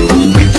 you